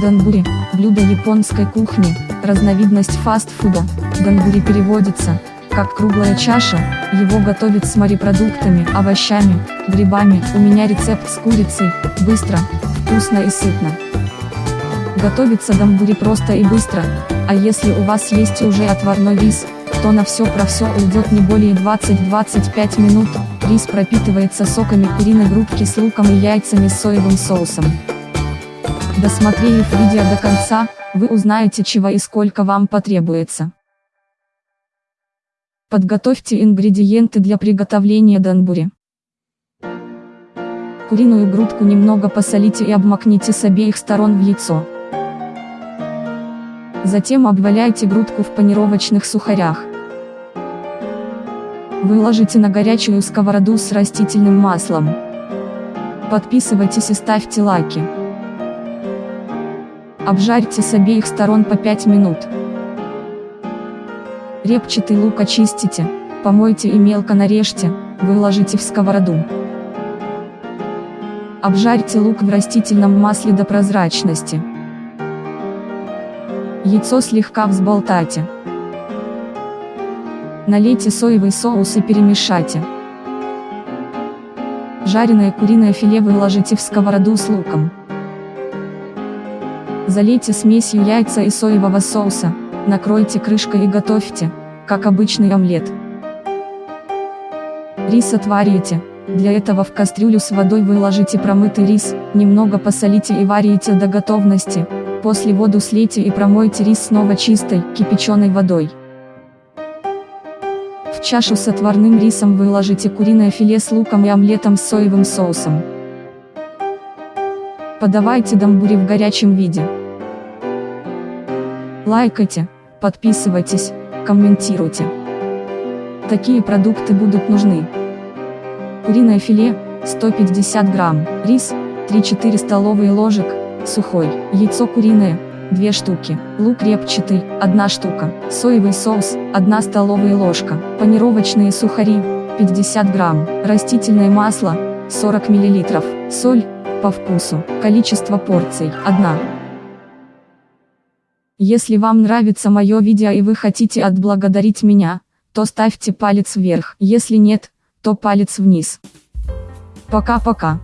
Данбури – блюдо японской кухни, разновидность фастфуда. Данбури переводится как круглая чаша, его готовят с морепродуктами, овощами, грибами. У меня рецепт с курицей, быстро, вкусно и сытно. Готовится дамбури просто и быстро, а если у вас есть уже отварной рис, то на все про все уйдет не более 20-25 минут, рис пропитывается соками куриной грудки с луком и яйцами с соевым соусом. Досмотрев видео до конца, вы узнаете чего и сколько вам потребуется. Подготовьте ингредиенты для приготовления данбури. Куриную грудку немного посолите и обмакните с обеих сторон в яйцо. Затем обваляйте грудку в панировочных сухарях. Выложите на горячую сковороду с растительным маслом. Подписывайтесь и ставьте лайки. Обжарьте с обеих сторон по 5 минут. Репчатый лук очистите, помойте и мелко нарежьте, выложите в сковороду. Обжарьте лук в растительном масле до прозрачности. Яйцо слегка взболтайте. Налейте соевый соус и перемешайте. Жареное куриное филе выложите в сковороду с луком. Залейте смесью яйца и соевого соуса, накройте крышкой и готовьте, как обычный омлет. Рис отварите, для этого в кастрюлю с водой выложите промытый рис, немного посолите и варите до готовности, после воду слейте и промойте рис снова чистой, кипяченой водой. В чашу с отварным рисом выложите куриное филе с луком и омлетом с соевым соусом. Подавайте дамбури в горячем виде. Лайкайте, подписывайтесь, комментируйте. Такие продукты будут нужны. Куриное филе, 150 грамм, рис, 3-4 столовые ложек, сухой, яйцо куриное, 2 штуки, лук репчатый, 1 штука, соевый соус, 1 столовая ложка, панировочные сухари, 50 грамм, растительное масло, 40 миллилитров, соль, по вкусу, количество порций, 1. Если вам нравится мое видео и вы хотите отблагодарить меня, то ставьте палец вверх, если нет, то палец вниз. Пока-пока.